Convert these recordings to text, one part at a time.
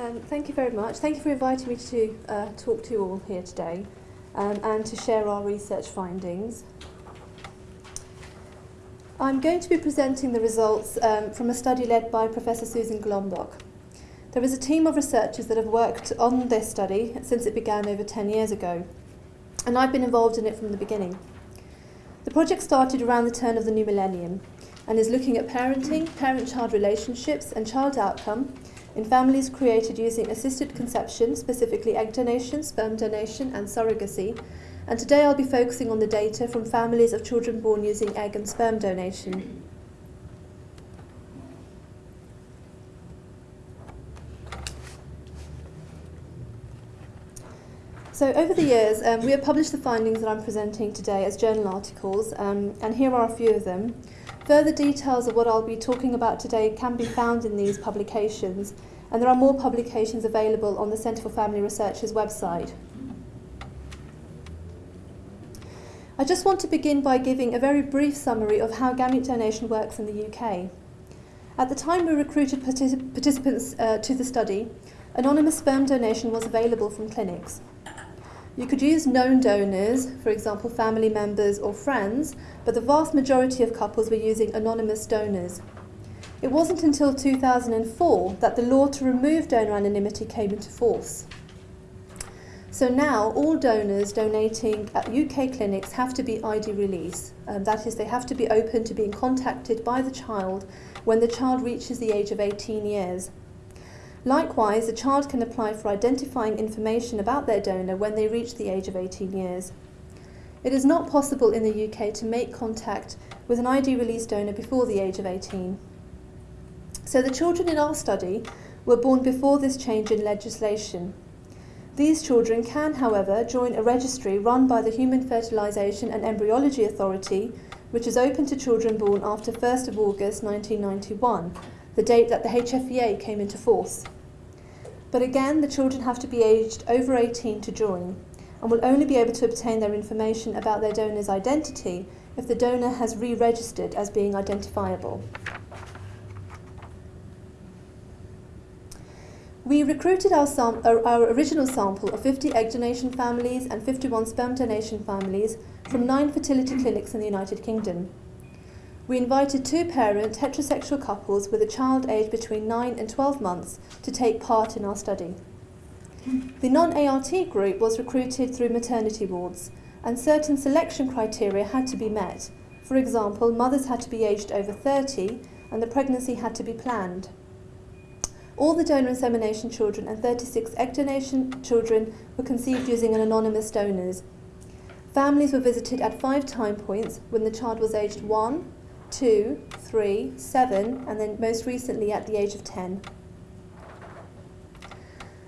Um, thank you very much. Thank you for inviting me to uh, talk to you all here today um, and to share our research findings. I'm going to be presenting the results um, from a study led by Professor Susan Golombok. There is a team of researchers that have worked on this study since it began over 10 years ago, and I've been involved in it from the beginning. The project started around the turn of the new millennium and is looking at parenting, parent-child relationships and child outcome in families created using assisted conception, specifically egg donation, sperm donation and surrogacy. And today I'll be focusing on the data from families of children born using egg and sperm donation. So over the years, um, we have published the findings that I'm presenting today as journal articles, um, and here are a few of them. Further details of what I'll be talking about today can be found in these publications, and there are more publications available on the Centre for Family Research's website. I just want to begin by giving a very brief summary of how gamete donation works in the UK. At the time we recruited particip participants uh, to the study, anonymous sperm donation was available from clinics. You could use known donors, for example family members or friends, but the vast majority of couples were using anonymous donors. It wasn't until 2004 that the law to remove donor anonymity came into force. So now all donors donating at UK clinics have to be ID release. Um, that is, they have to be open to being contacted by the child when the child reaches the age of 18 years. Likewise, a child can apply for identifying information about their donor when they reach the age of 18 years. It is not possible in the UK to make contact with an ID release donor before the age of 18. So the children in our study were born before this change in legislation. These children can, however, join a registry run by the Human Fertilisation and Embryology Authority, which is open to children born after 1st of August 1991, the date that the HFEA came into force. But again, the children have to be aged over 18 to join and will only be able to obtain their information about their donor's identity if the donor has re-registered as being identifiable. We recruited our, uh, our, original sample of 50 egg donation families and 51 sperm donation families from nine fertility clinics in the United Kingdom. We invited two parent heterosexual couples with a child aged between 9 and 12 months to take part in our study. The non-ART group was recruited through maternity wards and certain selection criteria had to be met. For example, mothers had to be aged over 30 and the pregnancy had to be planned. All the donor insemination children and 36 egg donation children were conceived using an anonymous donors. Families were visited at five time points when the child was aged 1, two, three, seven, and then most recently at the age of 10.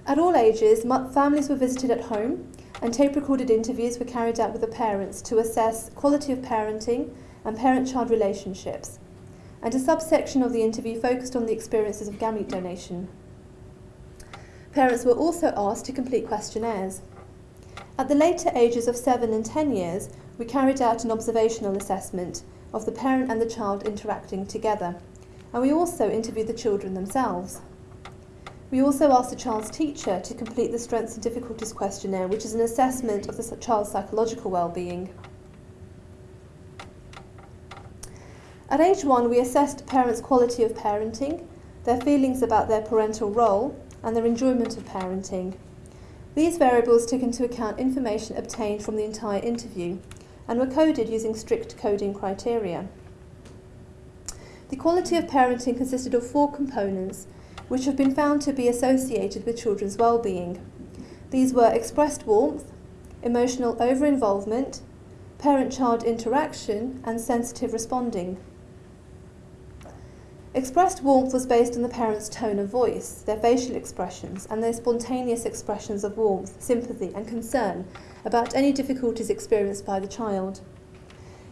At all ages, families were visited at home and tape-recorded interviews were carried out with the parents to assess quality of parenting and parent-child relationships. And a subsection of the interview focused on the experiences of gamete donation. Parents were also asked to complete questionnaires. At the later ages of 7 and 10 years, we carried out an observational assessment of the parent and the child interacting together. And we also interviewed the children themselves. We also asked the child's teacher to complete the Strengths and Difficulties questionnaire, which is an assessment of the child's psychological well-being. At age one, we assessed parents' quality of parenting, their feelings about their parental role, and their enjoyment of parenting. These variables took into account information obtained from the entire interview, and were coded using strict coding criteria. The quality of parenting consisted of four components, which have been found to be associated with children's well-being. These were expressed warmth, emotional over-involvement, parent-child interaction, and sensitive responding. Expressed warmth was based on the parents' tone of voice, their facial expressions, and their spontaneous expressions of warmth, sympathy, and concern about any difficulties experienced by the child.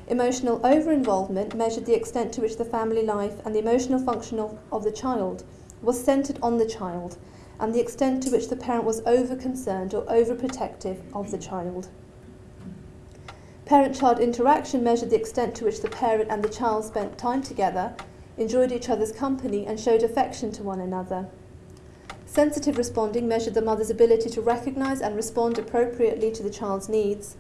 Emotional over-involvement measured the extent to which the family life and the emotional function of, of the child was centred on the child and the extent to which the parent was over-concerned or over-protective of the child. Parent-child interaction measured the extent to which the parent and the child spent time together, enjoyed each other's company and showed affection to one another. Sensitive responding measured the mother's ability to recognise and respond appropriately to the child's needs.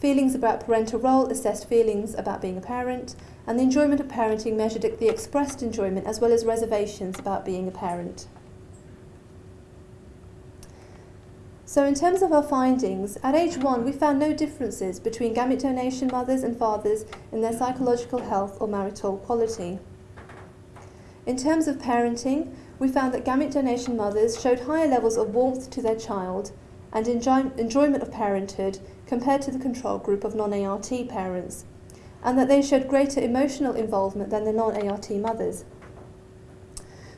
Feelings about parental role assessed feelings about being a parent, and the enjoyment of parenting measured the expressed enjoyment as well as reservations about being a parent. So in terms of our findings, at age one we found no differences between gamete donation mothers and fathers in their psychological health or marital quality. In terms of parenting, we found that gamete donation mothers showed higher levels of warmth to their child and enjoy enjoyment of parenthood compared to the control group of non-ART parents, and that they showed greater emotional involvement than the non-ART mothers.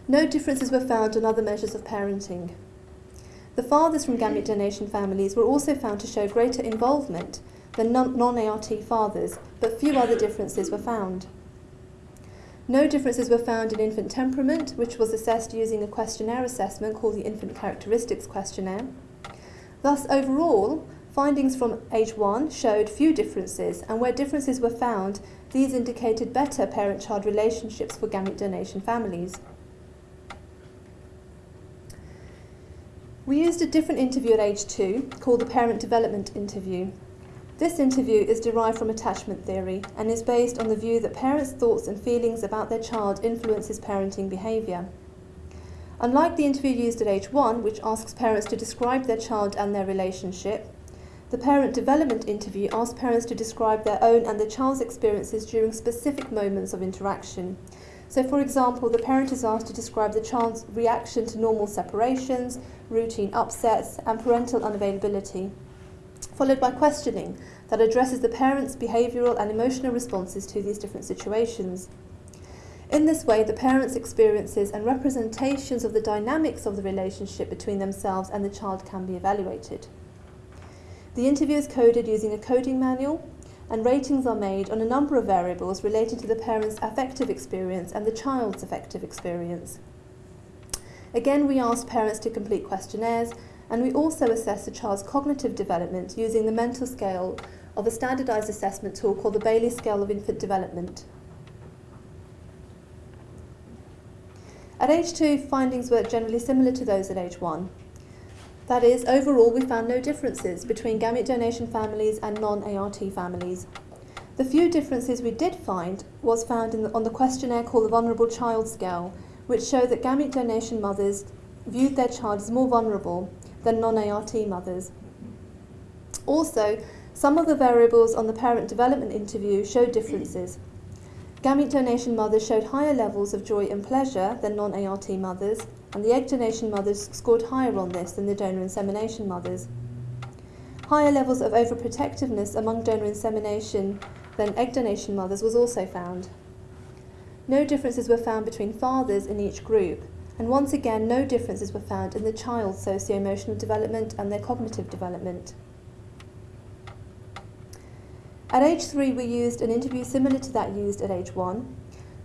No differences were found on other measures of parenting. The fathers from gamete donation families were also found to show greater involvement than non-ART fathers, but few other differences were found. No differences were found in infant temperament, which was assessed using a questionnaire assessment called the Infant Characteristics Questionnaire. Thus, overall, findings from age 1 showed few differences, and where differences were found, these indicated better parent-child relationships for gamete donation families. We used a different interview at age 2, called the Parent Development Interview, this interview is derived from attachment theory and is based on the view that parents' thoughts and feelings about their child influences parenting behaviour. Unlike the interview used at age 1, which asks parents to describe their child and their relationship, the parent development interview asks parents to describe their own and the child's experiences during specific moments of interaction. So for example, the parent is asked to describe the child's reaction to normal separations, routine upsets, and parental unavailability followed by questioning that addresses the parent's behavioural and emotional responses to these different situations. In this way, the parent's experiences and representations of the dynamics of the relationship between themselves and the child can be evaluated. The interview is coded using a coding manual, and ratings are made on a number of variables related to the parent's affective experience and the child's affective experience. Again, we asked parents to complete questionnaires and we also assess a child's cognitive development using the mental scale of a standardised assessment tool called the Bayley Scale of Infant Development. At age 2, findings were generally similar to those at age 1. That is, overall we found no differences between gamete donation families and non-ART families. The few differences we did find was found the, on the questionnaire called the Vulnerable Child Scale, which showed that gamete donation mothers viewed their child as more vulnerable than non-ART mothers. Also, some of the variables on the parent development interview showed differences. Gamete donation mothers showed higher levels of joy and pleasure than non-ART mothers, and the egg donation mothers scored higher on this than the donor insemination mothers. Higher levels of overprotectiveness among donor insemination than egg donation mothers was also found. No differences were found between fathers in each group, and once again no differences were found in the child's socio-emotional development and their cognitive development. At age 3 we used an interview similar to that used at age 1.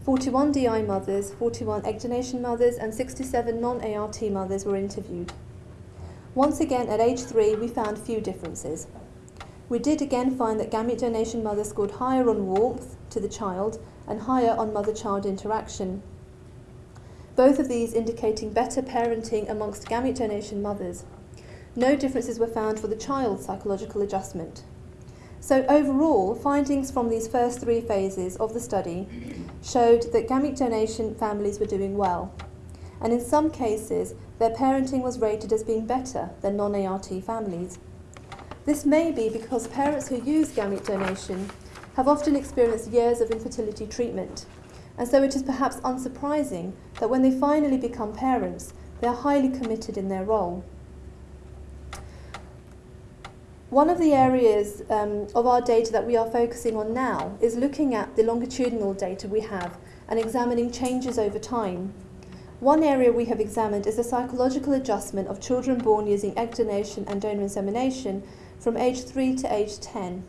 41 DI mothers, 41 egg donation mothers and 67 non-ART mothers were interviewed. Once again at age 3 we found few differences. We did again find that gamete donation mothers scored higher on warmth to the child and higher on mother-child interaction both of these indicating better parenting amongst gamete donation mothers. No differences were found for the child's psychological adjustment. So overall, findings from these first three phases of the study showed that gamete donation families were doing well. And in some cases, their parenting was rated as being better than non-ART families. This may be because parents who use gamete donation have often experienced years of infertility treatment and so it is perhaps unsurprising that when they finally become parents, they are highly committed in their role. One of the areas um, of our data that we are focusing on now is looking at the longitudinal data we have and examining changes over time. One area we have examined is the psychological adjustment of children born using egg donation and donor insemination from age 3 to age 10.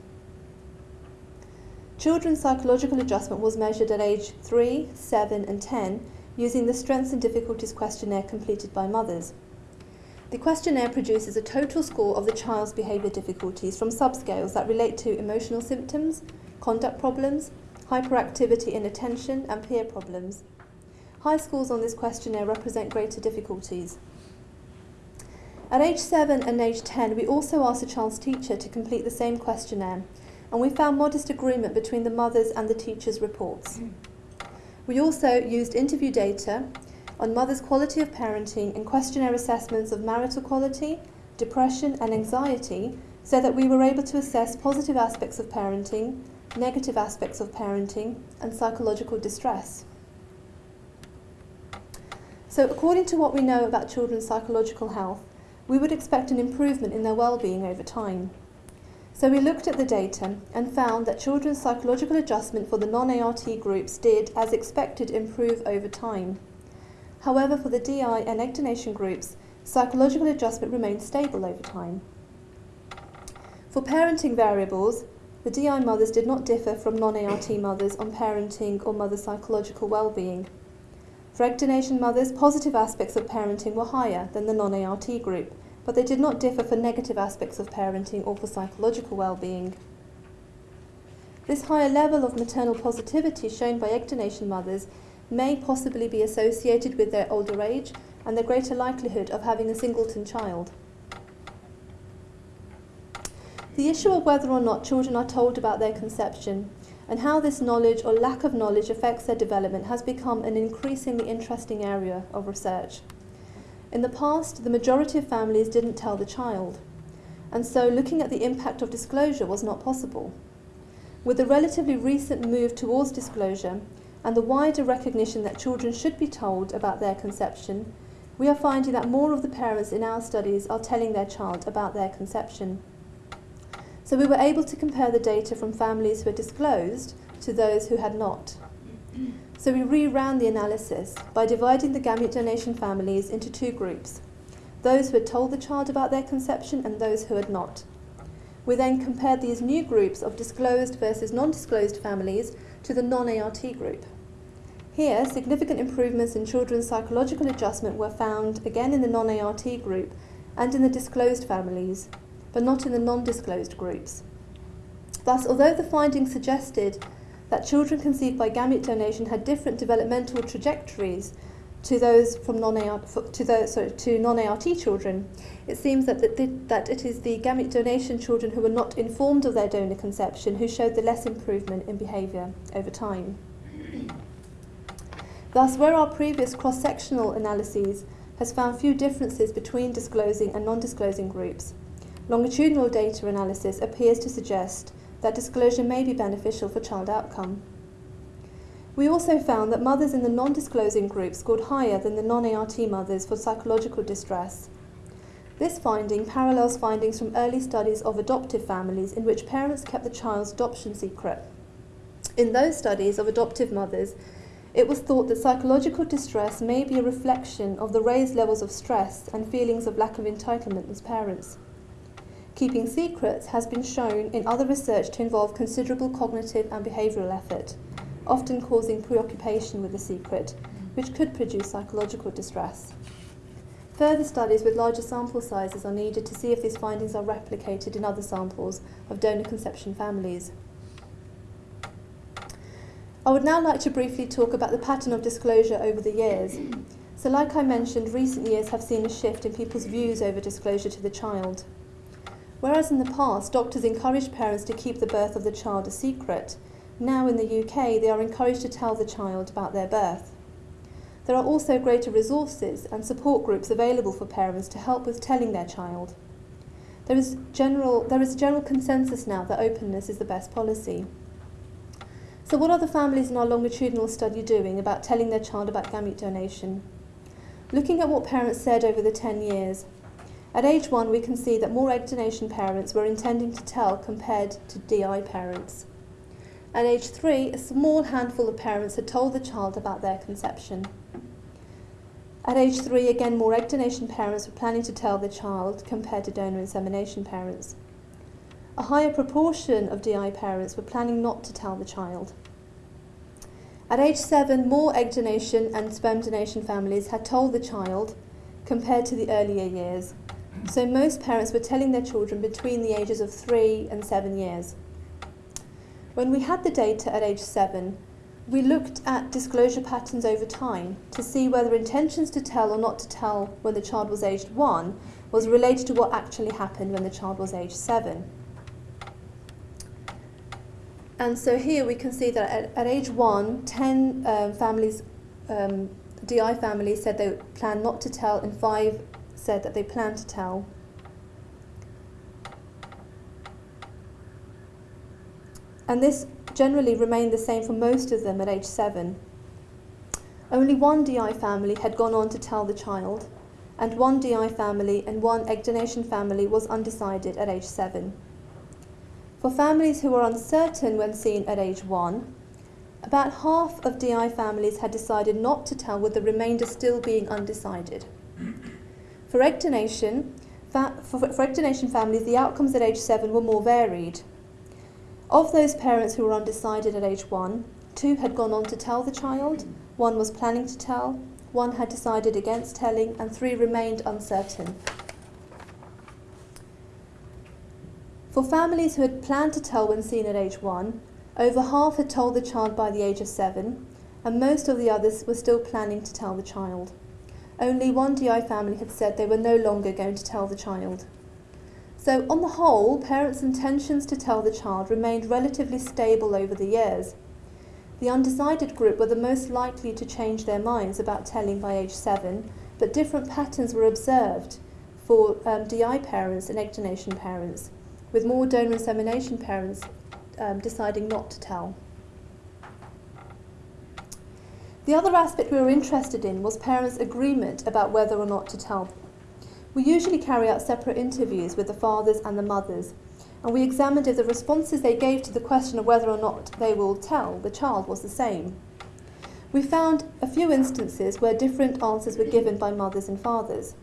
Children's psychological adjustment was measured at age 3, 7 and 10 using the Strengths and Difficulties questionnaire completed by mothers. The questionnaire produces a total score of the child's behaviour difficulties from subscales that relate to emotional symptoms, conduct problems, hyperactivity in attention and peer problems. High scores on this questionnaire represent greater difficulties. At age 7 and age 10, we also asked the child's teacher to complete the same questionnaire, and we found modest agreement between the mother's and the teacher's reports. We also used interview data on mother's quality of parenting and questionnaire assessments of marital quality, depression, and anxiety so that we were able to assess positive aspects of parenting, negative aspects of parenting, and psychological distress. So, according to what we know about children's psychological health, we would expect an improvement in their well-being over time. So we looked at the data and found that children's psychological adjustment for the non-ART groups did, as expected, improve over time. However, for the DI and egg donation groups, psychological adjustment remained stable over time. For parenting variables, the DI mothers did not differ from non-ART mothers on parenting or mother psychological well-being. For egg donation mothers, positive aspects of parenting were higher than the non-ART group, but they did not differ for negative aspects of parenting or for psychological well-being. This higher level of maternal positivity shown by egg donation mothers may possibly be associated with their older age and their greater likelihood of having a singleton child. The issue of whether or not children are told about their conception and how this knowledge or lack of knowledge affects their development has become an increasingly interesting area of research. In the past, the majority of families didn't tell the child, and so looking at the impact of disclosure was not possible. With the relatively recent move towards disclosure and the wider recognition that children should be told about their conception, we are finding that more of the parents in our studies are telling their child about their conception. So we were able to compare the data from families who had disclosed to those who had not. So we reran the analysis by dividing the gamete donation families into two groups, those who had told the child about their conception and those who had not. We then compared these new groups of disclosed versus non-disclosed families to the non-ART group. Here, significant improvements in children's psychological adjustment were found again in the non-ART group and in the disclosed families, but not in the non-disclosed groups. Thus, although the findings suggested that children conceived by gamete donation had different developmental trajectories to those from non-ART to those sorry, to non-ART children, it seems that the, that it is the gamete donation children who were not informed of their donor conception who showed the less improvement in behaviour over time. Thus, where our previous cross-sectional analyses has found few differences between disclosing and non-disclosing groups, Longitudinal data analysis appears to suggest that disclosure may be beneficial for child outcome. We also found that mothers in the non-disclosing group scored higher than the non-ART mothers for psychological distress. This finding parallels findings from early studies of adoptive families in which parents kept the child's adoption secret. In those studies of adoptive mothers, it was thought that psychological distress may be a reflection of the raised levels of stress and feelings of lack of entitlement as parents. Keeping secrets has been shown in other research to involve considerable cognitive and behavioural effort, often causing preoccupation with the secret, which could produce psychological distress. Further studies with larger sample sizes are needed to see if these findings are replicated in other samples of donor conception families. I would now like to briefly talk about the pattern of disclosure over the years. So like I mentioned, recent years have seen a shift in people's views over disclosure to the child. Whereas in the past, doctors encouraged parents to keep the birth of the child a secret, now in the UK they are encouraged to tell the child about their birth. There are also greater resources and support groups available for parents to help with telling their child. There is, general, there is general consensus now that openness is the best policy. So what are the families in our longitudinal study doing about telling their child about gamete donation? Looking at what parents said over the 10 years, at age one, we can see that more egg donation parents were intending to tell compared to DI parents. At age three, a small handful of parents had told the child about their conception. At age three, again, more egg donation parents were planning to tell the child compared to donor insemination parents. A higher proportion of DI parents were planning not to tell the child. At age seven, more egg donation and sperm donation families had told the child compared to the earlier years. So most parents were telling their children between the ages of three and seven years. When we had the data at age seven, we looked at disclosure patterns over time to see whether intentions to tell or not to tell when the child was aged 1 was related to what actually happened when the child was aged 7. And so here we can see that at, at age 1, 10 um, families, um, DI families said they planned not to tell and 5 said that they planned to tell. And this generally remained the same for most of them at age 7. Only one DI family had gone on to tell the child, and one DI family and one egg donation family was undecided at age 7. For families who were uncertain when seen at age 1, about half of DI families had decided not to tell with the remainder still being undecided. For egg donation, for, for families, the outcomes at age 7 were more varied. Of those parents who were undecided at age one, two had gone on to tell the child, one was planning to tell, one had decided against telling, and three remained uncertain. For families who had planned to tell when seen at age one, over half had told the child by the age of seven, and most of the others were still planning to tell the child. Only one DI family had said they were no longer going to tell the child. So, on the whole, parents' intentions to tell the child remained relatively stable over the years. The undecided group were the most likely to change their minds about telling by age 7, but different patterns were observed for um, DI parents and egg donation parents, with more donor insemination parents um, deciding not to tell. The other aspect we were interested in was parents' agreement about whether or not to tell we usually carry out separate interviews with the fathers and the mothers, and we examined if the responses they gave to the question of whether or not they will tell the child was the same. We found a few instances where different answers were given by mothers and fathers.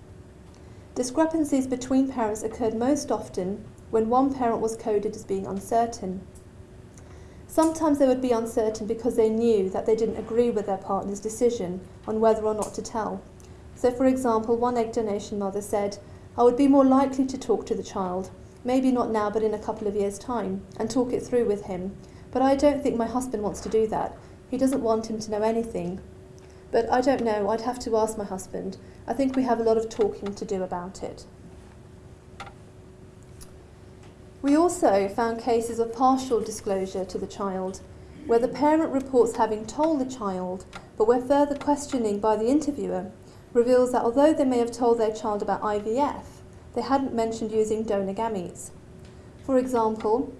Discrepancies between parents occurred most often when one parent was coded as being uncertain. Sometimes they would be uncertain because they knew that they didn't agree with their partner's decision on whether or not to tell. So, for example, one egg donation mother said, I would be more likely to talk to the child, maybe not now, but in a couple of years' time, and talk it through with him. But I don't think my husband wants to do that. He doesn't want him to know anything. But I don't know, I'd have to ask my husband. I think we have a lot of talking to do about it. We also found cases of partial disclosure to the child, where the parent reports having told the child, but where further questioning by the interviewer reveals that although they may have told their child about IVF, they hadn't mentioned using donor gametes. For example,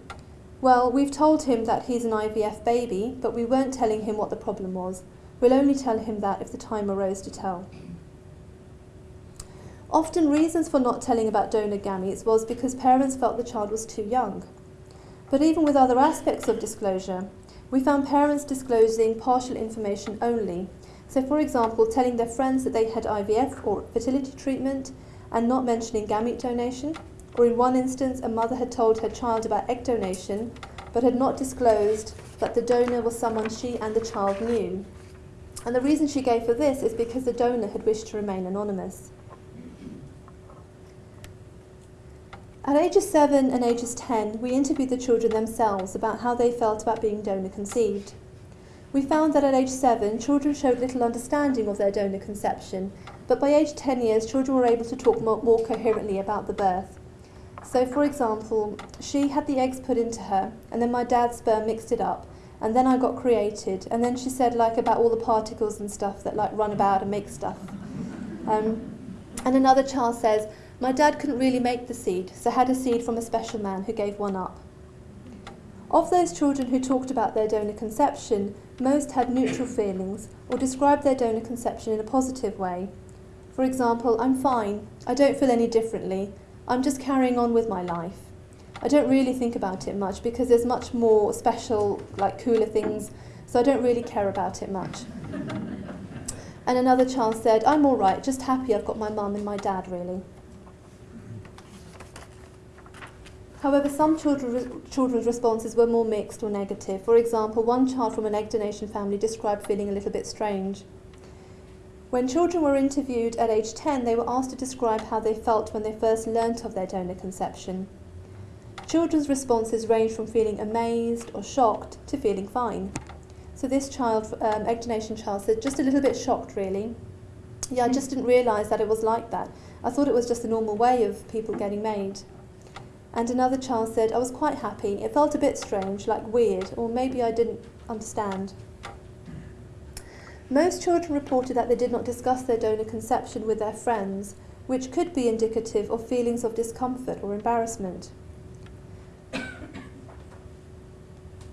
well, we've told him that he's an IVF baby, but we weren't telling him what the problem was. We'll only tell him that if the time arose to tell. Often reasons for not telling about donor gametes was because parents felt the child was too young. But even with other aspects of disclosure, we found parents disclosing partial information only, so, for example, telling their friends that they had IVF or fertility treatment and not mentioning gamete donation, or in one instance, a mother had told her child about egg donation but had not disclosed that the donor was someone she and the child knew. And the reason she gave for this is because the donor had wished to remain anonymous. At ages 7 and ages 10, we interviewed the children themselves about how they felt about being donor conceived. We found that at age 7, children showed little understanding of their donor conception, but by age 10 years, children were able to talk more, more coherently about the birth. So, for example, she had the eggs put into her, and then my dad's sperm mixed it up, and then I got created, and then she said like about all the particles and stuff that like run about and make stuff. Um, and another child says, my dad couldn't really make the seed, so had a seed from a special man who gave one up. Of those children who talked about their donor conception, most had neutral feelings or described their donor conception in a positive way. For example, I'm fine, I don't feel any differently, I'm just carrying on with my life. I don't really think about it much because there's much more special, like cooler things, so I don't really care about it much. And another child said, I'm all right, just happy I've got my mum and my dad, really. However, some children, children's responses were more mixed or negative. For example, one child from an egg donation family described feeling a little bit strange. When children were interviewed at age 10, they were asked to describe how they felt when they first learnt of their donor conception. Children's responses ranged from feeling amazed or shocked to feeling fine. So this child, um, egg donation child, said just a little bit shocked really. Yeah, I just didn't realise that it was like that. I thought it was just a normal way of people getting made. And another child said, I was quite happy. It felt a bit strange, like weird, or maybe I didn't understand. Most children reported that they did not discuss their donor conception with their friends, which could be indicative of feelings of discomfort or embarrassment.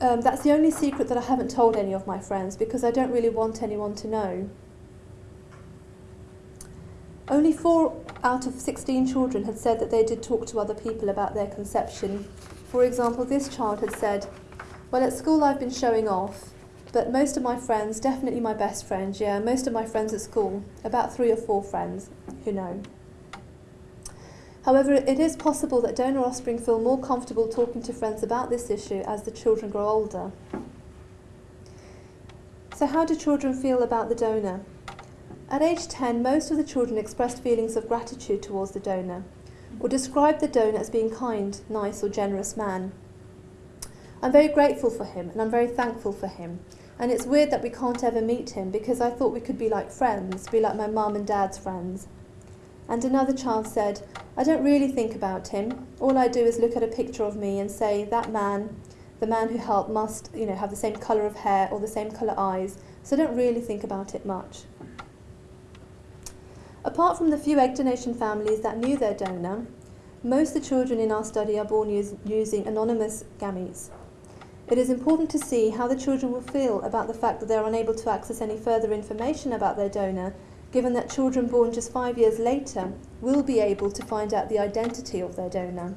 Um, that's the only secret that I haven't told any of my friends because I don't really want anyone to know. Only four out of 16 children had said that they did talk to other people about their conception. For example, this child had said, Well, at school I've been showing off, but most of my friends, definitely my best friends, yeah, most of my friends at school, about three or four friends who know. However, it is possible that donor offspring feel more comfortable talking to friends about this issue as the children grow older. So, how do children feel about the donor? At age 10, most of the children expressed feelings of gratitude towards the donor, or described the donor as being kind, nice, or generous man. I'm very grateful for him, and I'm very thankful for him. And it's weird that we can't ever meet him because I thought we could be like friends, be like my mum and dad's friends. And another child said, I don't really think about him. All I do is look at a picture of me and say, that man, the man who helped, must you know, have the same colour of hair or the same colour eyes, so I don't really think about it much. Apart from the few egg donation families that knew their donor, most of the children in our study are born use, using anonymous gametes. It is important to see how the children will feel about the fact that they are unable to access any further information about their donor, given that children born just five years later will be able to find out the identity of their donor.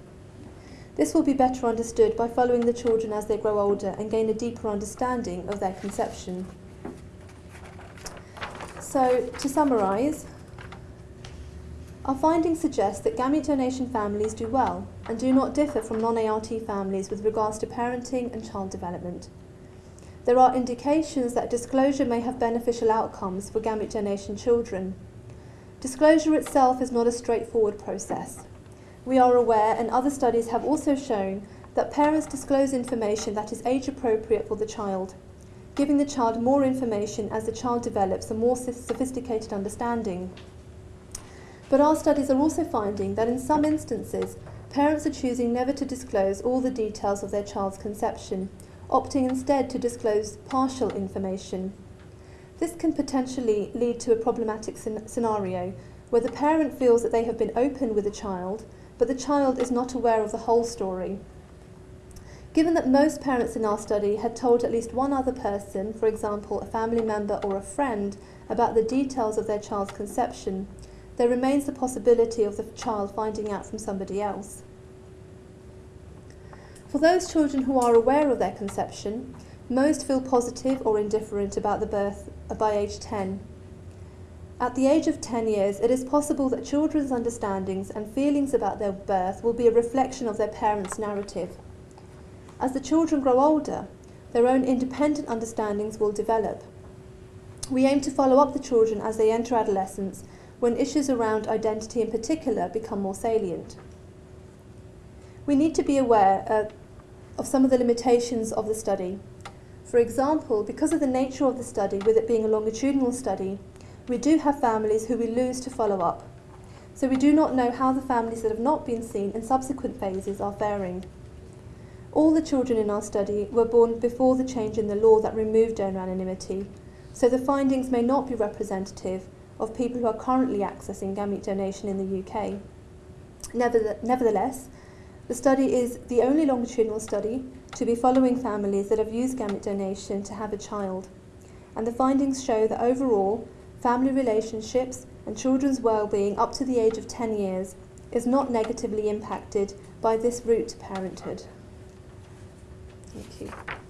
This will be better understood by following the children as they grow older and gain a deeper understanding of their conception. So, to summarise, our findings suggest that gamete donation families do well and do not differ from non-ART families with regards to parenting and child development. There are indications that disclosure may have beneficial outcomes for gamete donation children. Disclosure itself is not a straightforward process. We are aware, and other studies have also shown, that parents disclose information that is age appropriate for the child, giving the child more information as the child develops a more sophisticated understanding. But our studies are also finding that in some instances, parents are choosing never to disclose all the details of their child's conception, opting instead to disclose partial information. This can potentially lead to a problematic scenario where the parent feels that they have been open with the child, but the child is not aware of the whole story. Given that most parents in our study had told at least one other person, for example a family member or a friend, about the details of their child's conception, there remains the possibility of the child finding out from somebody else. For those children who are aware of their conception, most feel positive or indifferent about the birth uh, by age 10. At the age of 10 years, it is possible that children's understandings and feelings about their birth will be a reflection of their parents' narrative. As the children grow older, their own independent understandings will develop. We aim to follow up the children as they enter adolescence when issues around identity in particular become more salient. We need to be aware uh, of some of the limitations of the study. For example, because of the nature of the study, with it being a longitudinal study, we do have families who we lose to follow up. So we do not know how the families that have not been seen in subsequent phases are faring. All the children in our study were born before the change in the law that removed donor anonymity, so the findings may not be representative of people who are currently accessing gamete donation in the UK. Nevertheless, the study is the only longitudinal study to be following families that have used gamete donation to have a child. And the findings show that overall, family relationships and children's well-being up to the age of 10 years is not negatively impacted by this route to parenthood. Thank you.